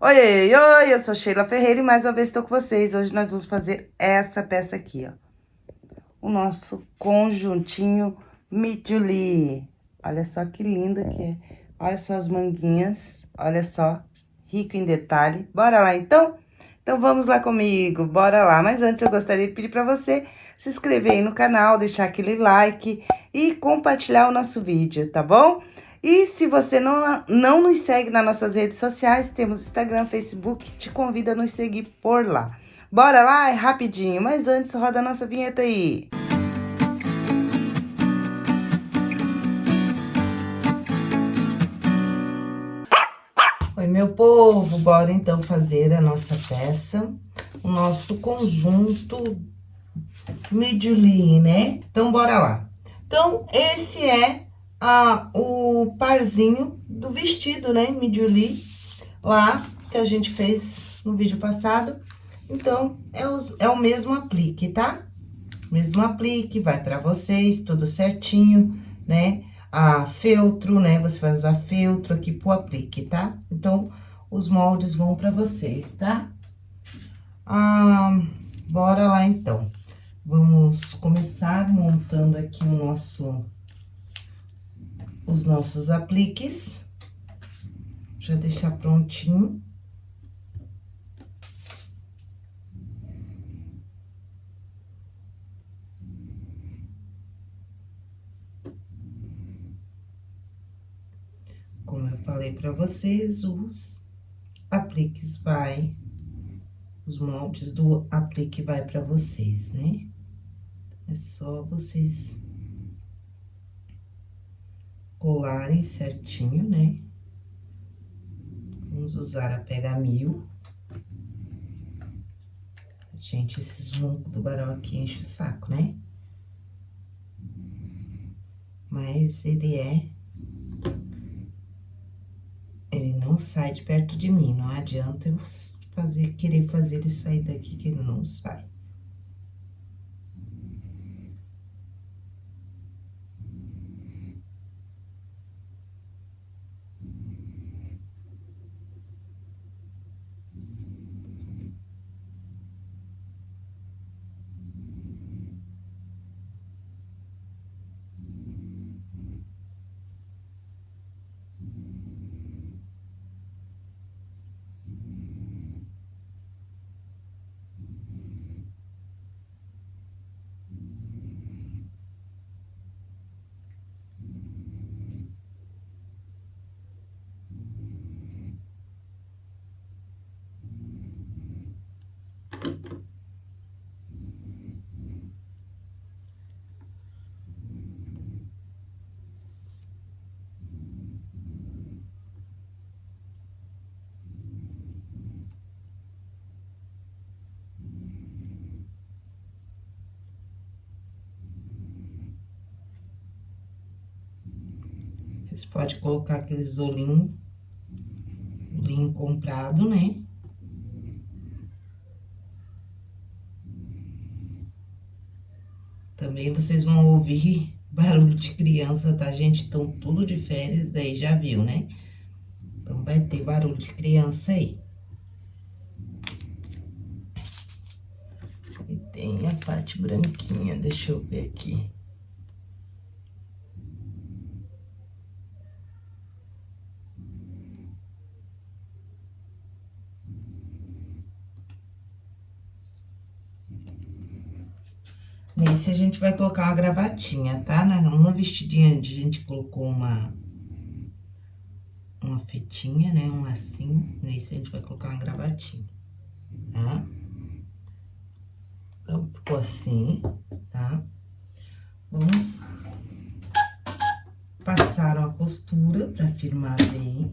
Oi, oi, oi, eu sou Sheila Ferreira e mais uma vez estou com vocês. Hoje nós vamos fazer essa peça aqui, ó. O nosso conjuntinho Midjuli. Olha só que linda que é. Olha só as manguinhas, olha só, rico em detalhe. Bora lá, então? Então, vamos lá comigo, bora lá. Mas antes, eu gostaria de pedir para você se inscrever aí no canal, deixar aquele like e compartilhar o nosso vídeo, tá bom? E se você não, não nos segue nas nossas redes sociais, temos Instagram, Facebook, te convido a nos seguir por lá. Bora lá? É rapidinho, mas antes roda a nossa vinheta aí. Oi, meu povo, bora então fazer a nossa peça, o nosso conjunto Midjuli, né? Então, bora lá. Então, esse é a, o parzinho do vestido, né, Midjuli, lá que a gente fez no vídeo passado. Então, é, os, é o mesmo aplique, tá? Mesmo aplique, vai pra vocês, tudo certinho, né? A feltro, né? Você vai usar feltro aqui pro aplique, tá? Então, os moldes vão pra vocês, tá? Ah, bora lá, então. Vamos começar montando aqui o nosso os nossos apliques. Já deixar prontinho. Como eu falei para vocês, os apliques vai, os moldes do aplique vai para vocês, né? É só vocês colarem certinho, né? Vamos usar a pega mil. Gente, esses roncos do barão aqui enche o saco, né? Mas ele é... Ele não sai de perto de mim, não adianta eu fazer, querer fazer ele sair daqui que ele não sai. Vocês podem colocar aqueles olhinhos, olhinho comprado, né? Também vocês vão ouvir barulho de criança, tá, gente? Estão tudo de férias, daí já viu, né? Então, vai ter barulho de criança aí. E tem a parte branquinha, deixa eu ver aqui. Nesse, a gente vai colocar uma gravatinha, tá? Na, uma vestidinha, a gente colocou uma... Uma fitinha, né? Um lacinho. Nesse, a gente vai colocar uma gravatinha, tá? Então, ficou assim, tá? Vamos passar uma costura pra firmar bem.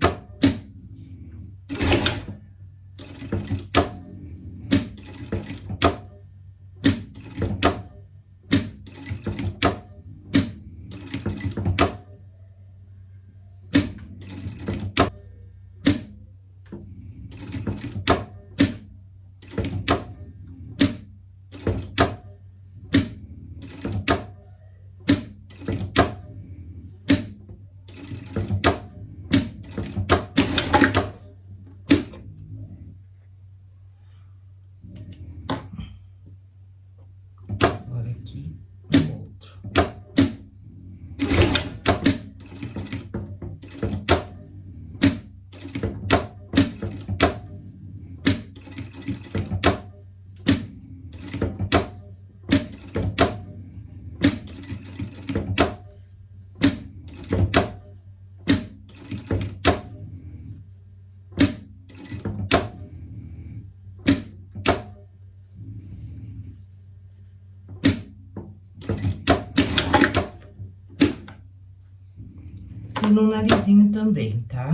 No narizinho também, tá?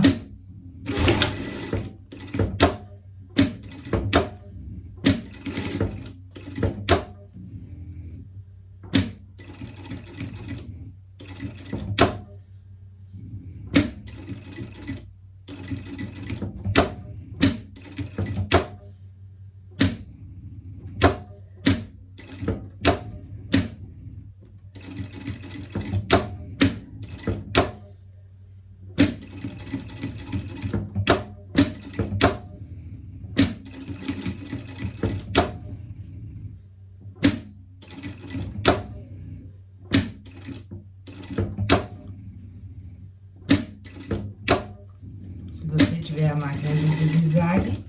tiver a máquina de zigue-zague,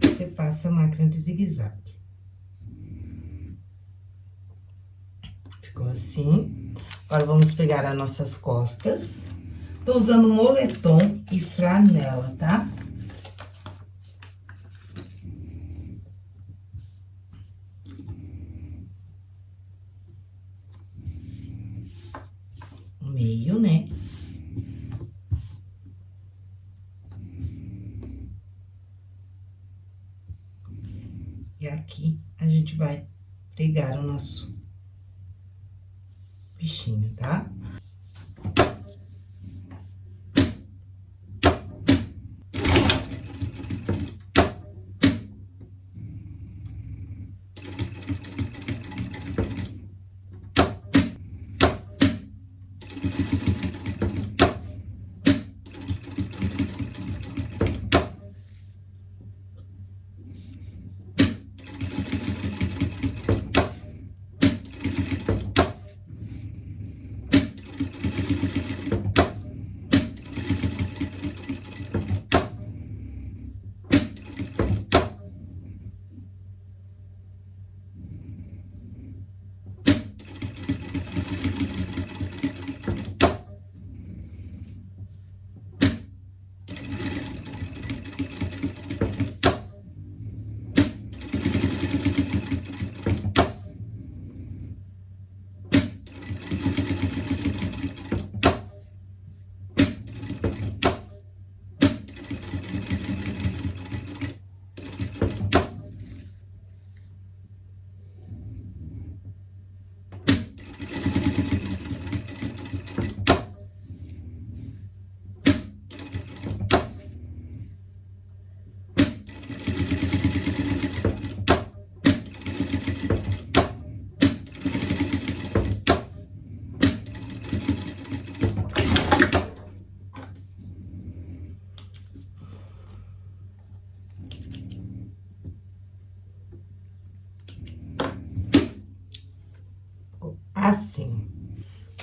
você passa a máquina de zigue-zague. Ficou assim. Agora, vamos pegar as nossas costas. Tô usando moletom e franela, tá?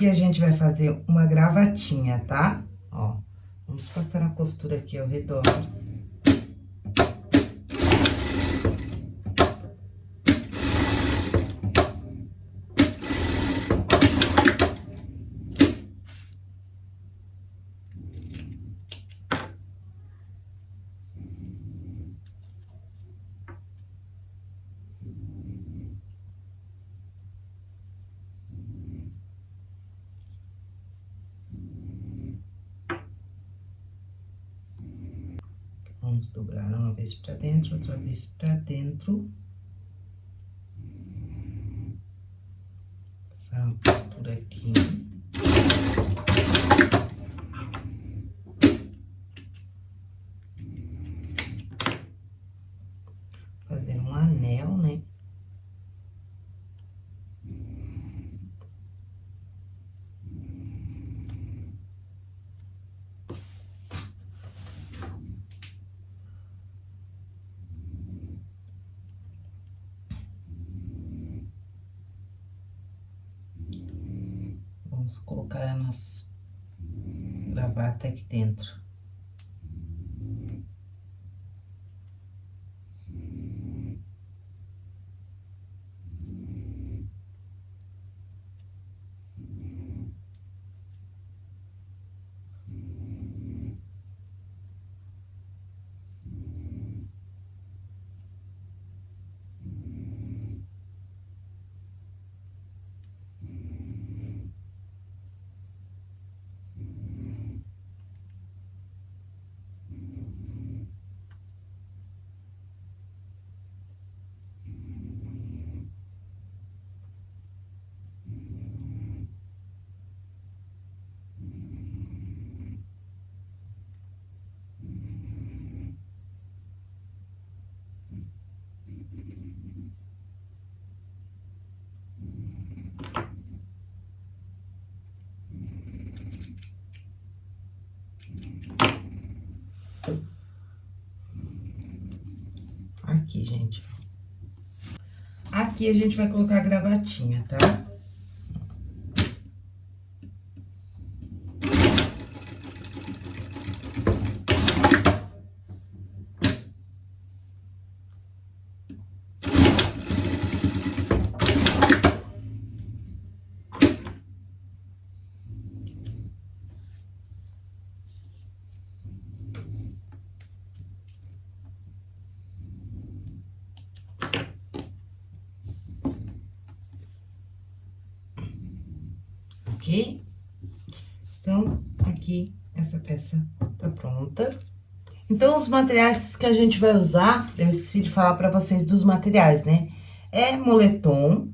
Que a gente vai fazer uma gravatinha, tá? Ó, vamos passar a costura aqui ao redor. Vamos dobrar uma vez pra dentro, outra vez pra dentro. Passar uma costura aqui. Fazer um anel, né? Vamos colocar a nossa gravata aqui dentro. Aqui, gente. Aqui a gente vai colocar a gravatinha, tá? Então, aqui, essa peça tá pronta. Então, os materiais que a gente vai usar, eu esqueci de falar pra vocês dos materiais, né? É moletom,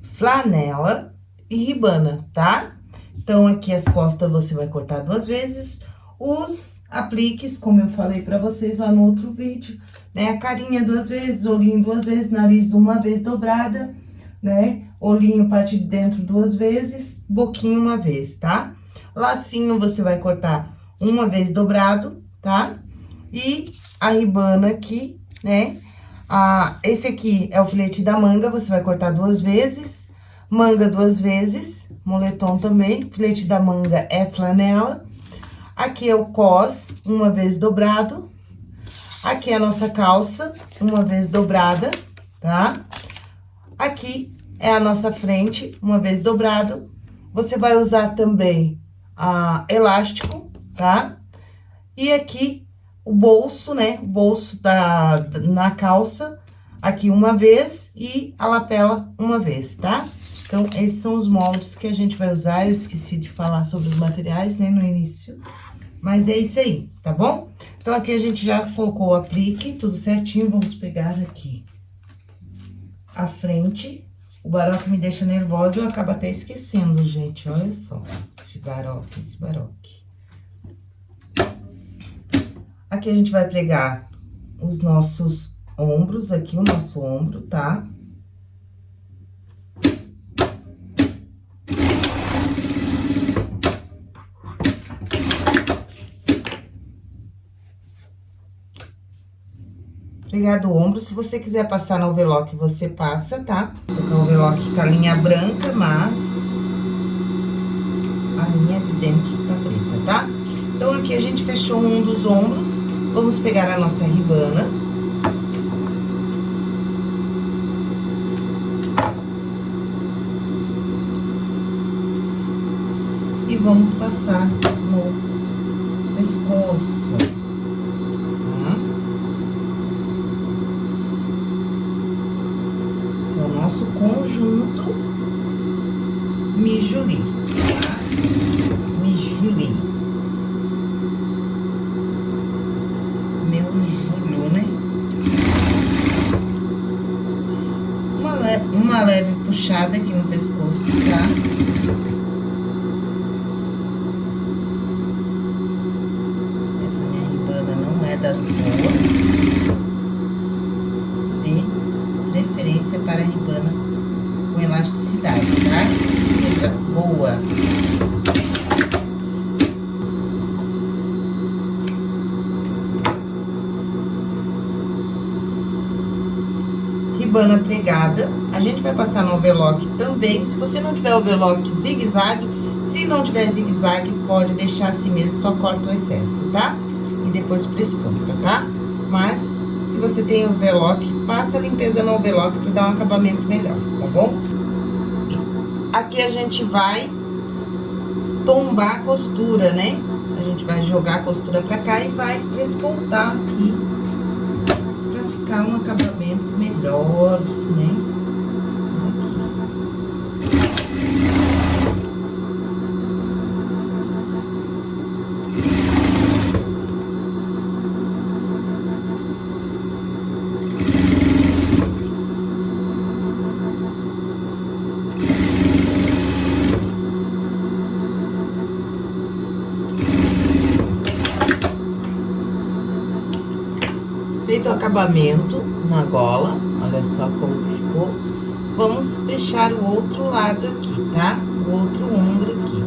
flanela e ribana, tá? Então, aqui as costas você vai cortar duas vezes. Os apliques, como eu falei pra vocês lá no outro vídeo, né? A carinha duas vezes, olhinho duas vezes, nariz uma vez dobrada, né? Olhinho parte de dentro duas vezes boquinha uma vez, tá? Lacinho você vai cortar uma vez dobrado, tá? E a ribana aqui, né? Ah, esse aqui é o filete da manga, você vai cortar duas vezes. Manga duas vezes, moletom também. Filete da manga é flanela. Aqui é o cos, uma vez dobrado. Aqui é a nossa calça, uma vez dobrada, tá? Aqui é a nossa frente, uma vez dobrado. Você vai usar também a elástico, tá? E aqui o bolso, né? O bolso da, na calça, aqui uma vez e a lapela uma vez, tá? Então, esses são os moldes que a gente vai usar. Eu esqueci de falar sobre os materiais, né, no início. Mas é isso aí, tá bom? Então, aqui a gente já colocou o aplique, tudo certinho. Vamos pegar aqui a frente o baroque me deixa nervosa, eu acabo até esquecendo, gente. Olha só, esse baroque, esse baroque. Aqui a gente vai pregar os nossos ombros, aqui o nosso ombro, tá? Pregar do ombro, se você quiser passar no overlock, você passa, tá? O overlock com a linha branca, mas a linha de dentro tá preta, tá? Então, aqui a gente fechou um dos ombros, vamos pegar a nossa ribana. E vamos passar no pescoço. conjunto Mijuli, tá? Mijuli. Meu Júlio, né? Uma, le uma leve puxada aqui no pescoço, tá? Essa minha ribana não é das boas. De preferência para a ribana com elasticidade, tá? Seja boa. Ribana pregada. A gente vai passar no overlock também. Se você não tiver overlock zigue-zague, se não tiver zigue-zague, pode deixar assim mesmo, só corta o excesso, tá? E depois presponta, tá? Mas, se você tem overlock, passa a limpeza no overlock para dar um acabamento melhor, tá bom? Aqui a gente vai tombar a costura, né? A gente vai jogar a costura pra cá e vai despontar aqui. Pra ficar um acabamento melhor, né? Feito o acabamento na gola, olha só como ficou. Vamos fechar o outro lado aqui, tá? O outro ombro aqui,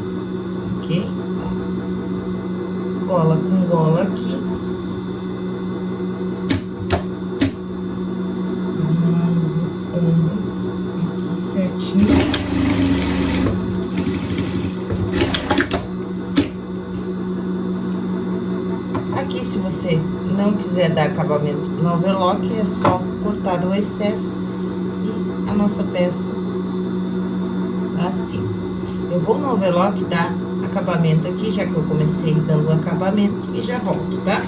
ok? Gola com gola aqui. quiser dar acabamento no overlock, é só cortar o excesso e a nossa peça assim. Eu vou no overlock dar acabamento aqui, já que eu comecei dando acabamento, e já volto, tá?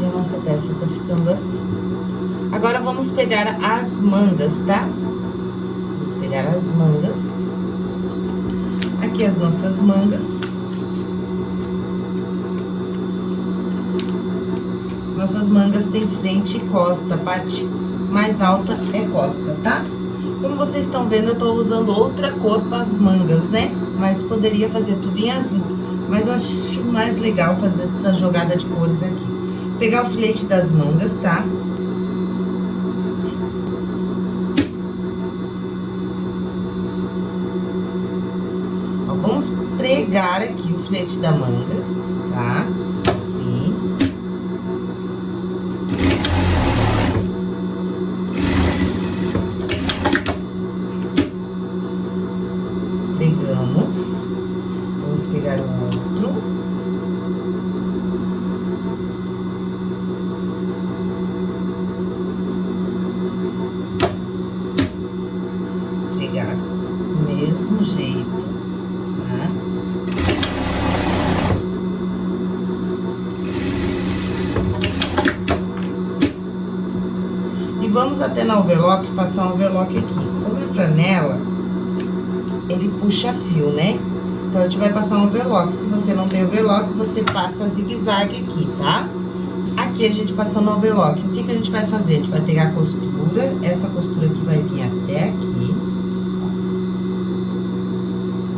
E a nossa peça tá ficando assim. Agora, vamos pegar as mangas, tá? Vamos pegar as mangas. Aqui as nossas mangas. Nossas mangas têm frente e costa, parte mais alta é costa, tá? Como vocês estão vendo, eu tô usando outra cor para as mangas, né? Mas poderia fazer tudo em azul. Mas eu acho mais legal fazer essa jogada de cores aqui. Pegar o filete das mangas, tá? Ó, vamos pregar aqui o filete da manga, tá? Na overlock, passar um overlock aqui. Como é franela, ele puxa fio, né? Então, a gente vai passar um overlock. Se você não tem overlock, você passa zigue-zague aqui, tá? Aqui a gente passou no overlock. O que que a gente vai fazer? A gente vai pegar a costura, essa costura aqui vai vir até aqui.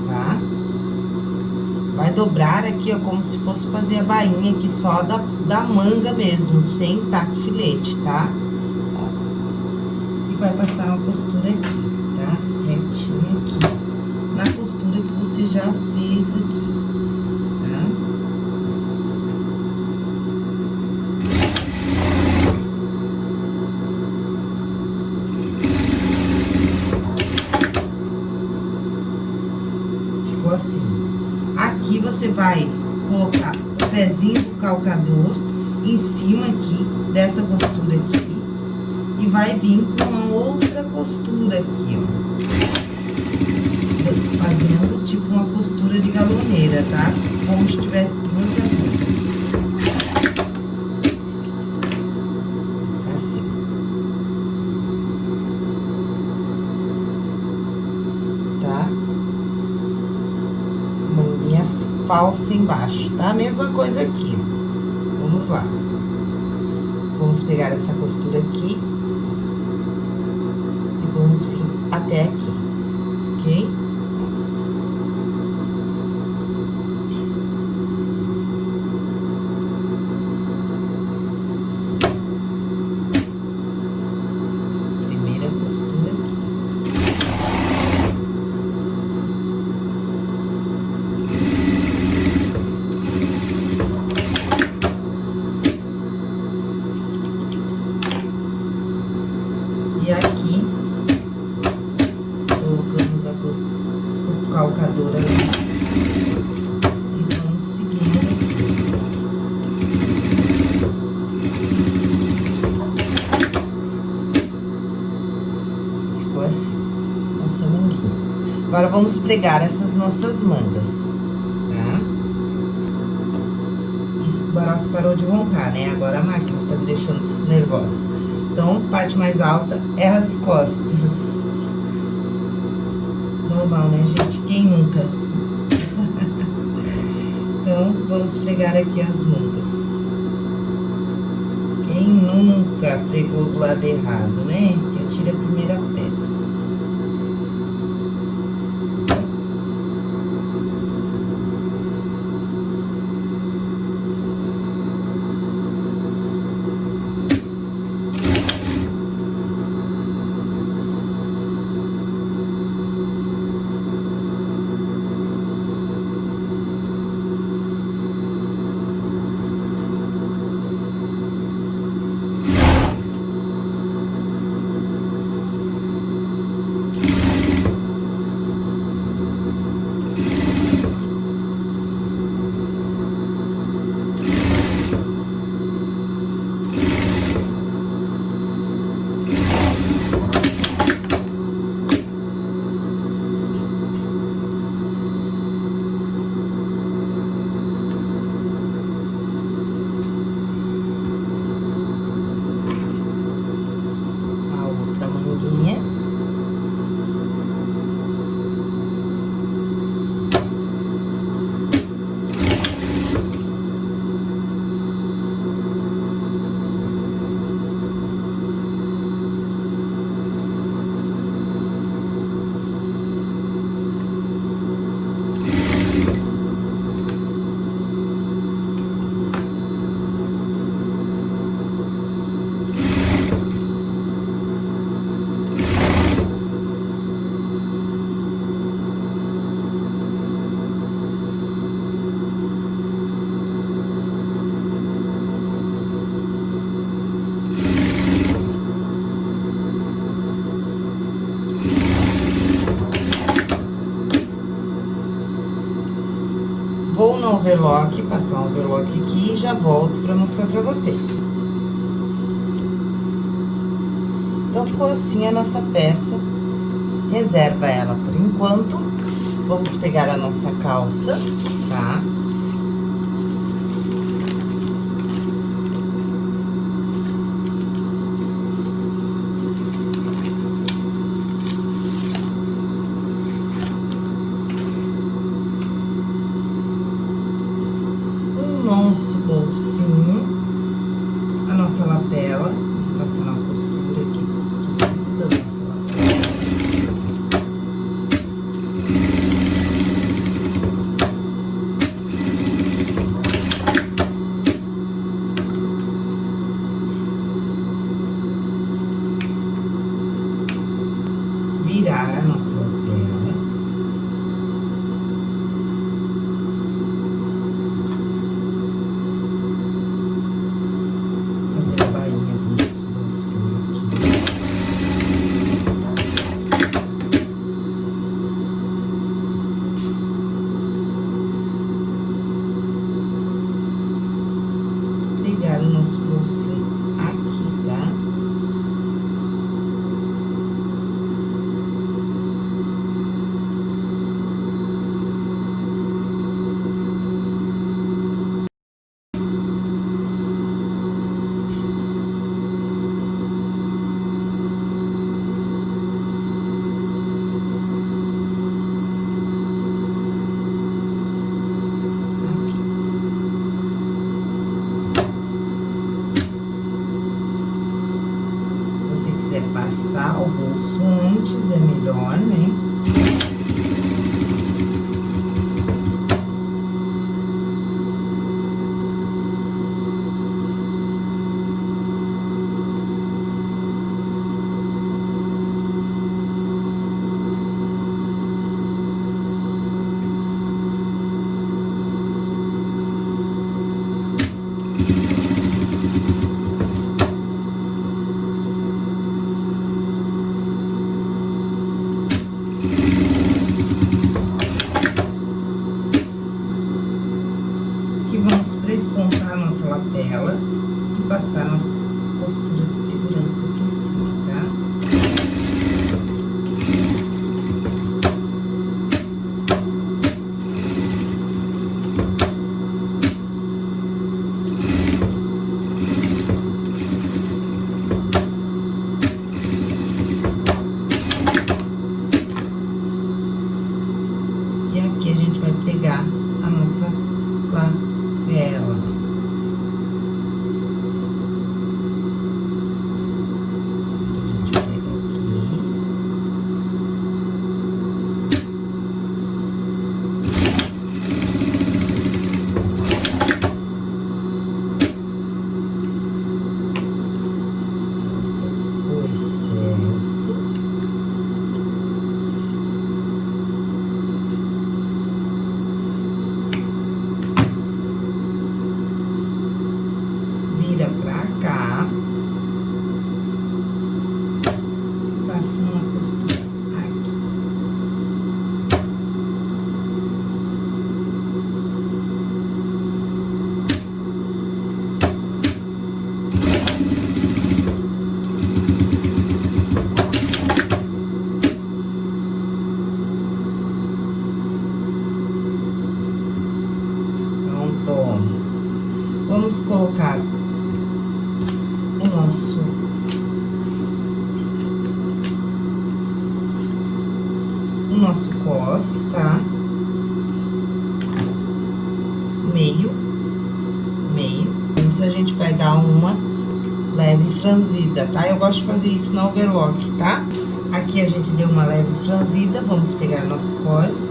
Tá? Vai dobrar aqui, ó, como se fosse fazer a bainha aqui só da, da manga mesmo, sem taco filete, tá? vai passar uma costura aqui, tá? Retinha aqui. Na costura que você já fez aqui, tá? Ficou assim. Aqui você vai colocar o pezinho do calcador em cima aqui dessa costura aqui e vai vir com uma outra costura aqui, ó. Fazendo tipo uma costura de galoneira, tá? Como se tivesse duas agulhas. Assim. Tá? Manguinha falsa embaixo, tá? Mesma coisa aqui. Vamos lá. Vamos pegar essa costura aqui vamos vir até aqui, Agora, vamos pregar essas nossas mangas, tá? Isso, o barato parou de roncar, né? Agora a máquina tá me deixando nervosa. Então, parte mais alta é as costas. Normal, né, gente? Quem nunca? então, vamos pregar aqui as mangas. Quem nunca pegou do lado errado, né? Que atira a primeira overlock, passar um overlock aqui e já volto pra mostrar pra vocês. Então, ficou assim a nossa peça. Reserva ela por enquanto. Vamos pegar a nossa calça, tá? Na overlock, tá? Aqui a gente deu uma leve franzida, vamos pegar nosso cos.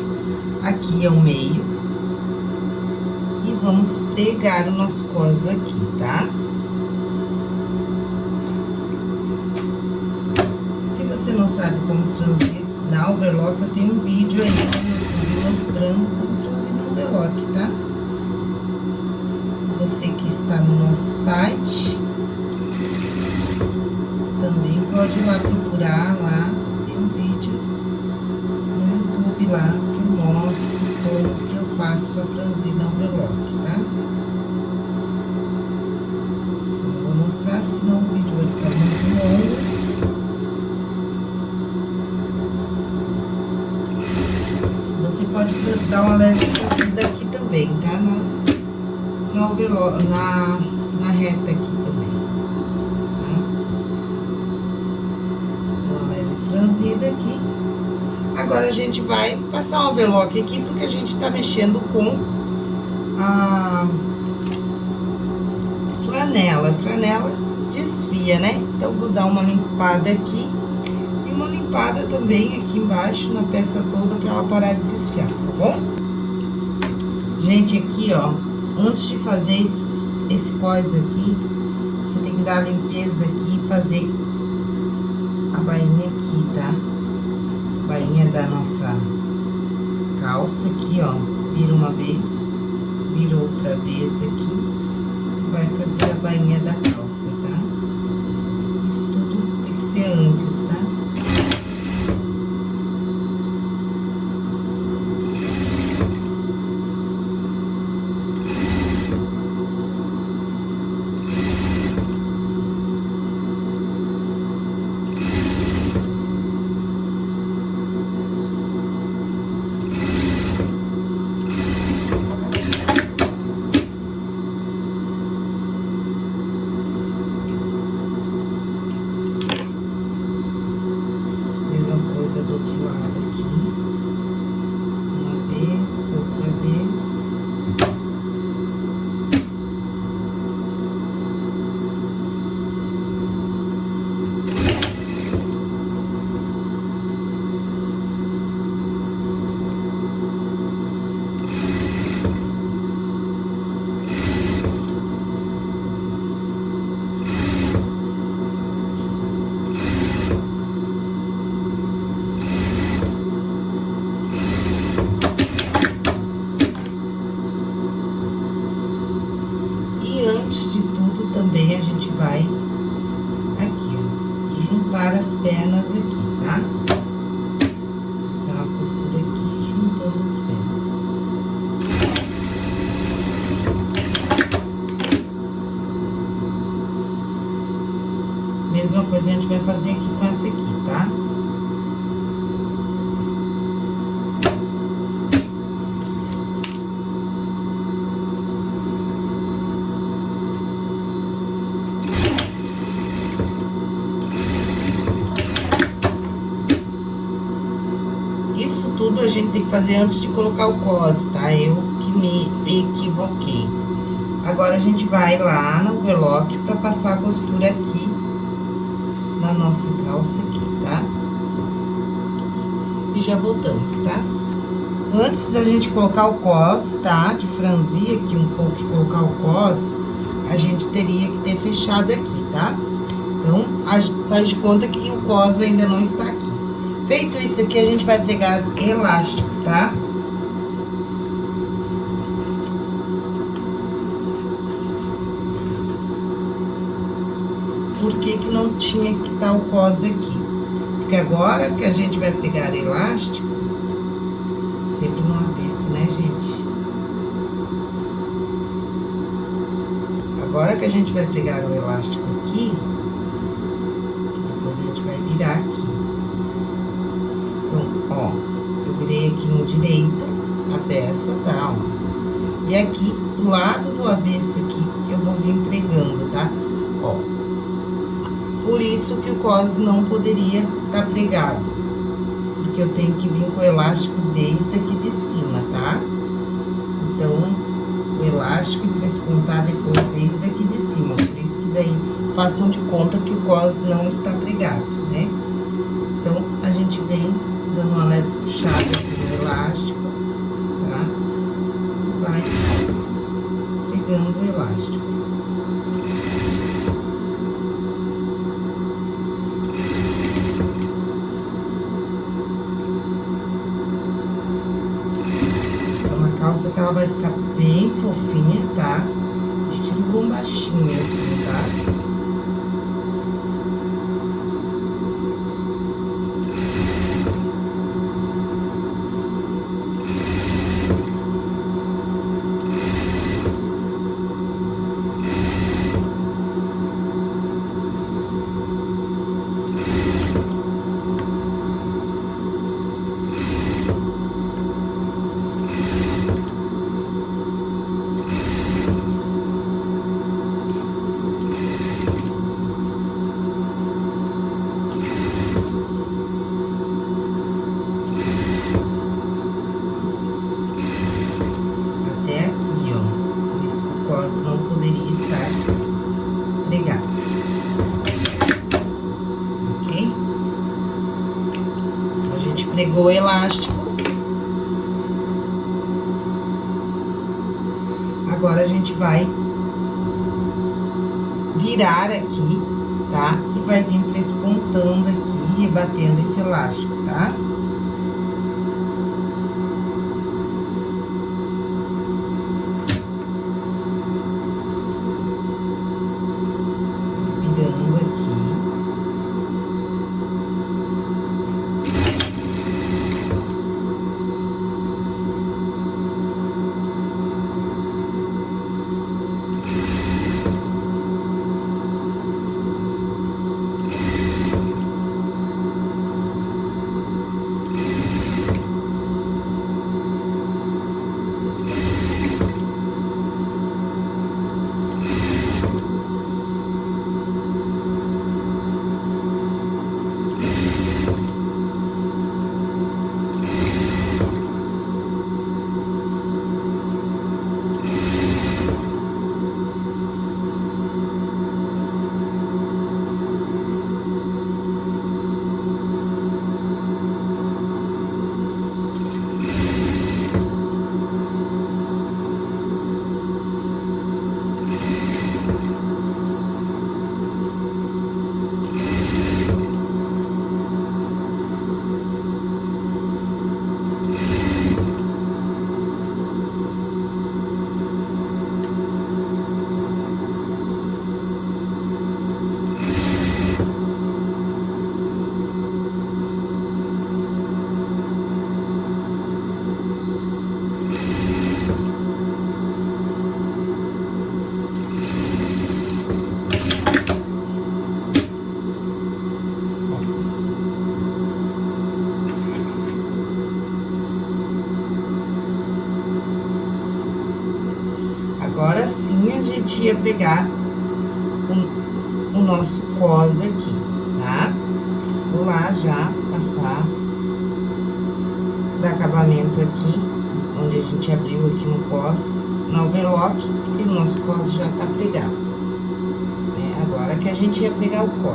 Aqui é o meio. E vamos pegar o nosso cos aqui, tá? Tá? você não sabe como franzir na overlock, eu tenho um vídeo aí mostrando lá que mostro como que eu faço pra franzir no overlock, tá? Eu vou mostrar, senão o vídeo vai ficar muito longo. Você pode dar uma leve fazida aqui também, tá? Na, na na, na reta aqui também. Tá? Uma leve franzida aqui. Agora, a gente vai um overlock aqui, porque a gente tá mexendo com a flanela. A flanela desfia, né? Então, vou dar uma limpada aqui e uma limpada também aqui embaixo, na peça toda, pra ela parar de desfiar, tá bom? Gente, aqui, ó, antes de fazer esse, esse cós aqui, você tem que dar a limpeza aqui e fazer a bainha aqui, tá? bainha da nossa calça aqui, ó. Vira uma vez, vira outra vez aqui. Vai fazer a bainha da calça, tá? Isso tudo tem que ser antes, tá? coisa a gente vai fazer aqui com essa aqui, tá? Isso tudo a gente tem que fazer antes de colocar o cos, tá? Eu que me equivoquei. Agora, a gente vai lá no overlock pra passar a costura aqui na nossa calça aqui, tá? E já voltamos, tá? Antes da gente colocar o cos, tá? De franzir aqui um pouco e colocar o cos, a gente teria que ter fechado aqui, tá? Então, faz de conta que o cos ainda não está. Feito isso aqui, a gente vai pegar elástico, tá? Por que que não tinha que estar tá o cos aqui. Porque agora que a gente vai pegar elástico, sempre no avesso, né, gente? Agora que a gente vai pegar o elástico ó, eu virei aqui no direito a peça, tá, ó. E aqui, do lado do avesso aqui, eu vou vir pregando, tá? Ó, por isso que o cos não poderia estar tá pregado. Porque eu tenho que vir com o elástico desde aqui de cima, tá? Então, o elástico despontar depois desde aqui de cima. Por isso que daí façam de conta que o cos não está pregado, Agora, a gente vai virar aqui, tá? E vai vir prespontando aqui, rebatendo esse elástico, tá? Pegar o, o nosso cos aqui, tá? Vou lá já passar o acabamento aqui, onde a gente abriu aqui no cos, no overlock, e o nosso cos já tá pegado. Né? Agora que a gente ia pegar o cos.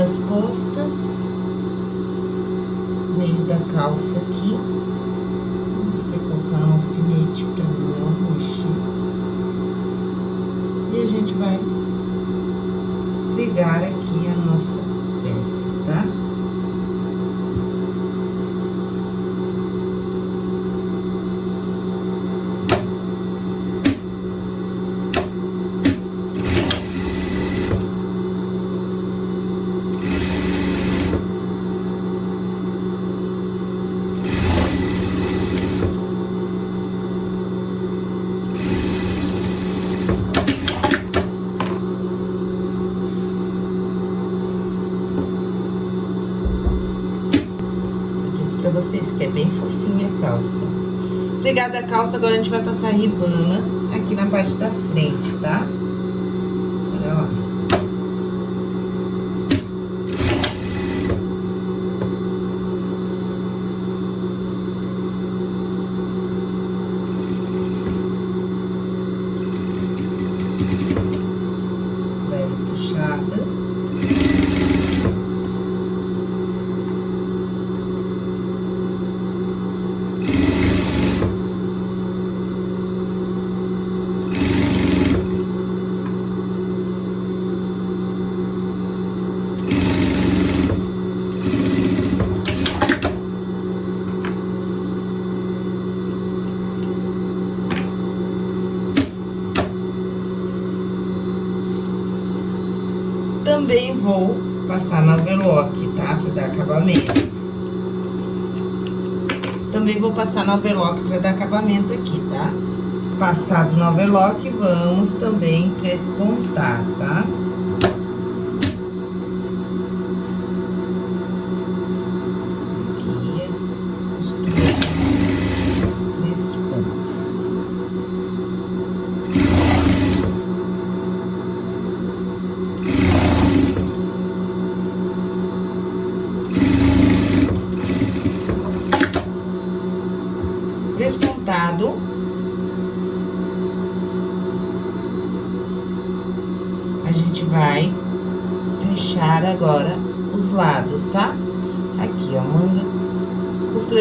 das costas, meio da calça aqui. Pegada a calça, agora a gente vai passar ribana aqui na parte da frente, tá? Olha lá. Também vou passar na overlock, tá? Pra dar acabamento. Também vou passar na overlock pra dar acabamento aqui, tá? Passado no overlock, vamos também prespontar, tá?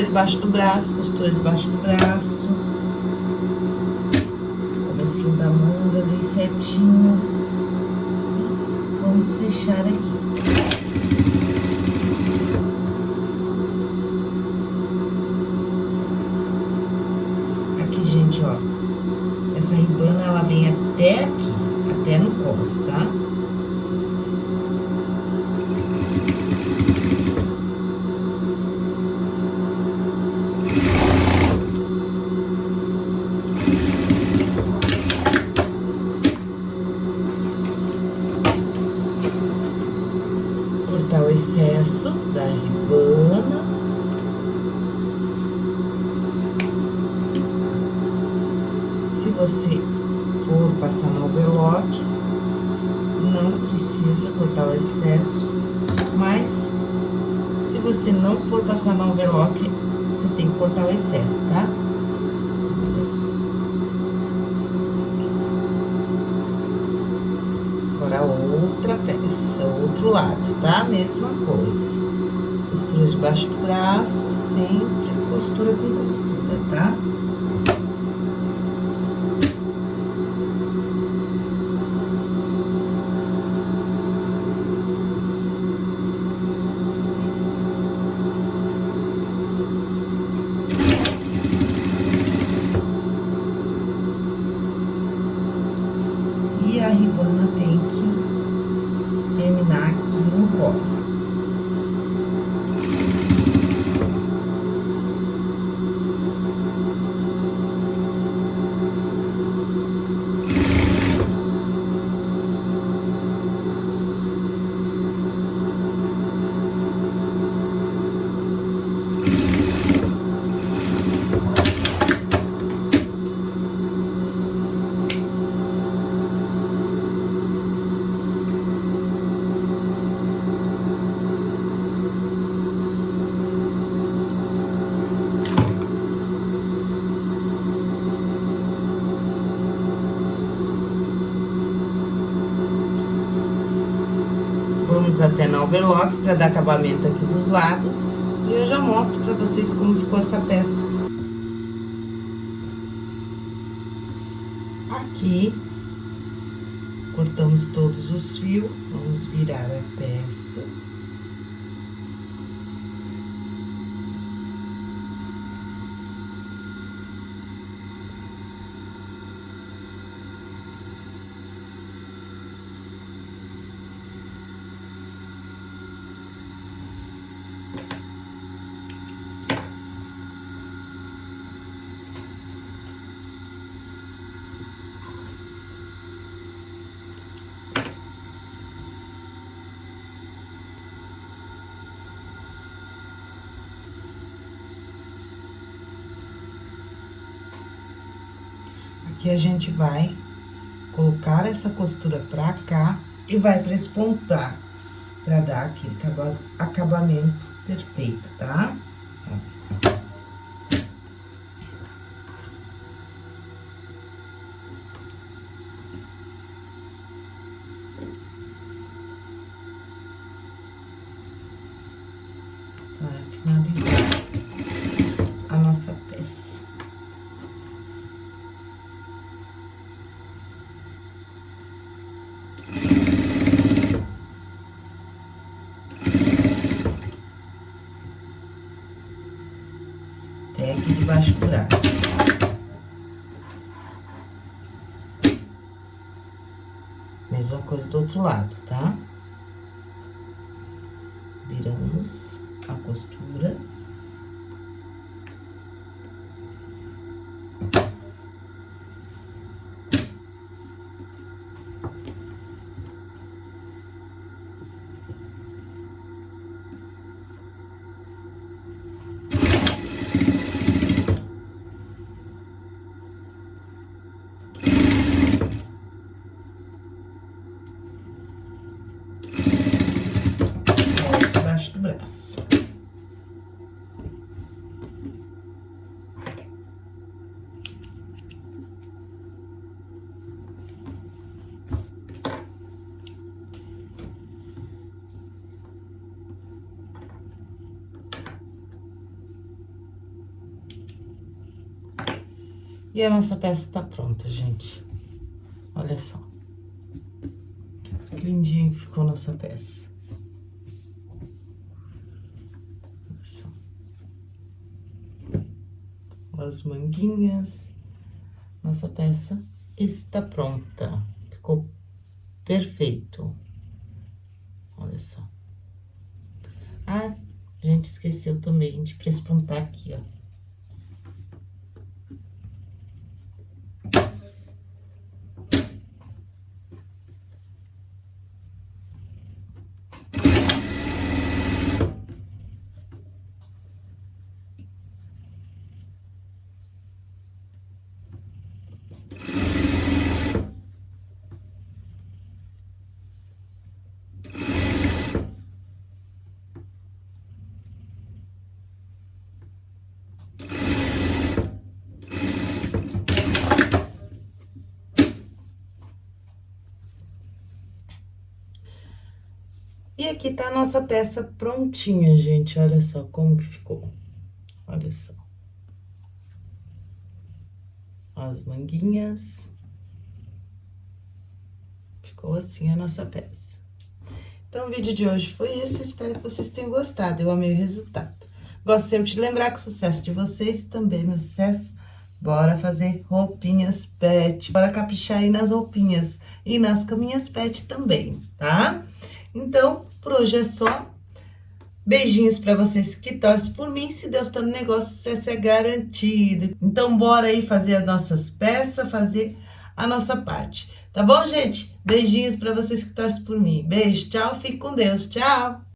Debaixo do braço, costura debaixo do braço. Até Aqui, cortamos todos os fios, vamos virar a peça. A gente vai colocar essa costura pra cá e vai prespontar, pra dar aquele acabamento perfeito, tá? Mesma coisa do outro lado, tá? E a nossa peça tá pronta, gente. Olha só. Que lindinha que ficou nossa peça. Olha só. As manguinhas. Nossa peça está pronta. Ficou perfeito. Olha só. Ah, gente esqueceu também de prespontar aqui, ó. Aqui tá a nossa peça prontinha, gente. Olha só como que ficou. Olha só. As manguinhas. Ficou assim a nossa peça. Então, o vídeo de hoje foi esse. Espero que vocês tenham gostado. Eu amei o resultado. Gosto sempre de lembrar que o sucesso de vocês também é meu sucesso. Bora fazer roupinhas pet. Bora caprichar aí nas roupinhas e nas caminhas pet também, tá? Então, por hoje é só. Beijinhos para vocês que torcem por mim. Se Deus tá no negócio, sucesso é garantido. Então, bora aí fazer as nossas peças, fazer a nossa parte. Tá bom, gente? Beijinhos para vocês que torcem por mim. Beijo, tchau, fique com Deus, tchau!